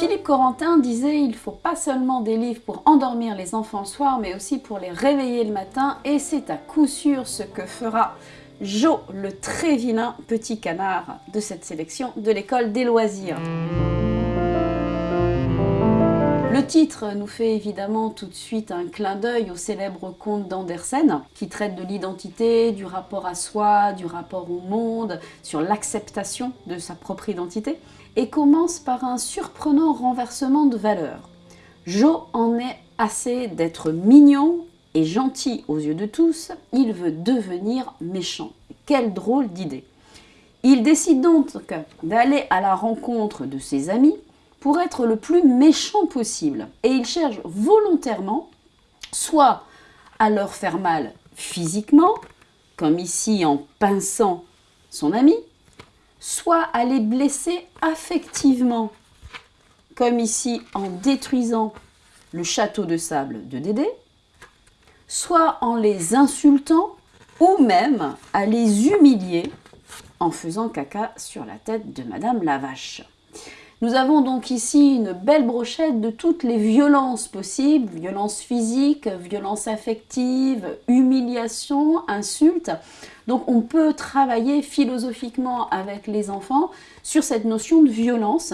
Philippe Corentin disait il faut pas seulement des livres pour endormir les enfants le soir, mais aussi pour les réveiller le matin, et c'est à coup sûr ce que fera Jo, le très vilain petit canard de cette sélection de l'école des loisirs. Le titre nous fait évidemment tout de suite un clin d'œil au célèbre conte d'Andersen, qui traite de l'identité, du rapport à soi, du rapport au monde, sur l'acceptation de sa propre identité, et commence par un surprenant renversement de valeurs. Jo en est assez d'être mignon et gentil aux yeux de tous, il veut devenir méchant. Quelle drôle d'idée Il décide donc d'aller à la rencontre de ses amis, pour être le plus méchant possible. Et il cherche volontairement soit à leur faire mal physiquement, comme ici en pinçant son ami, soit à les blesser affectivement, comme ici en détruisant le château de sable de Dédé, soit en les insultant ou même à les humilier en faisant caca sur la tête de Madame la Vache. Nous avons donc ici une belle brochette de toutes les violences possibles, violences physiques, violences affectives, humiliation, insultes. Donc on peut travailler philosophiquement avec les enfants sur cette notion de violence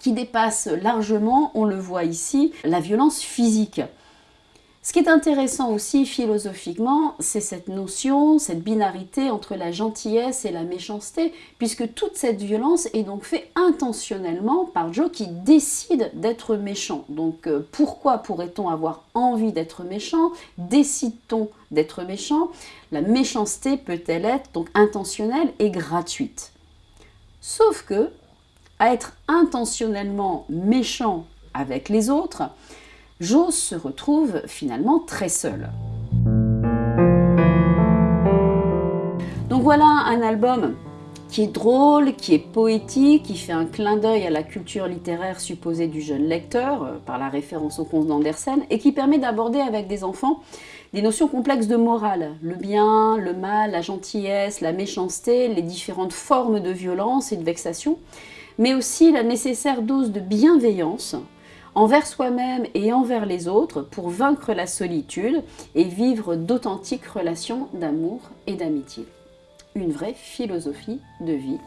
qui dépasse largement, on le voit ici, la violence physique. Ce qui est intéressant aussi philosophiquement, c'est cette notion, cette binarité entre la gentillesse et la méchanceté, puisque toute cette violence est donc faite intentionnellement par Joe qui décide d'être méchant. Donc euh, pourquoi pourrait-on avoir envie d'être méchant? Décide-t-on d'être méchant? La méchanceté peut-elle être donc intentionnelle et gratuite? Sauf que, à être intentionnellement méchant avec les autres, Joe se retrouve finalement très seul. Donc voilà un album qui est drôle, qui est poétique, qui fait un clin d'œil à la culture littéraire supposée du jeune lecteur, euh, par la référence au conte d'Andersen, et qui permet d'aborder avec des enfants des notions complexes de morale, le bien, le mal, la gentillesse, la méchanceté, les différentes formes de violence et de vexation, mais aussi la nécessaire dose de bienveillance, envers soi-même et envers les autres pour vaincre la solitude et vivre d'authentiques relations d'amour et d'amitié. Une vraie philosophie de vie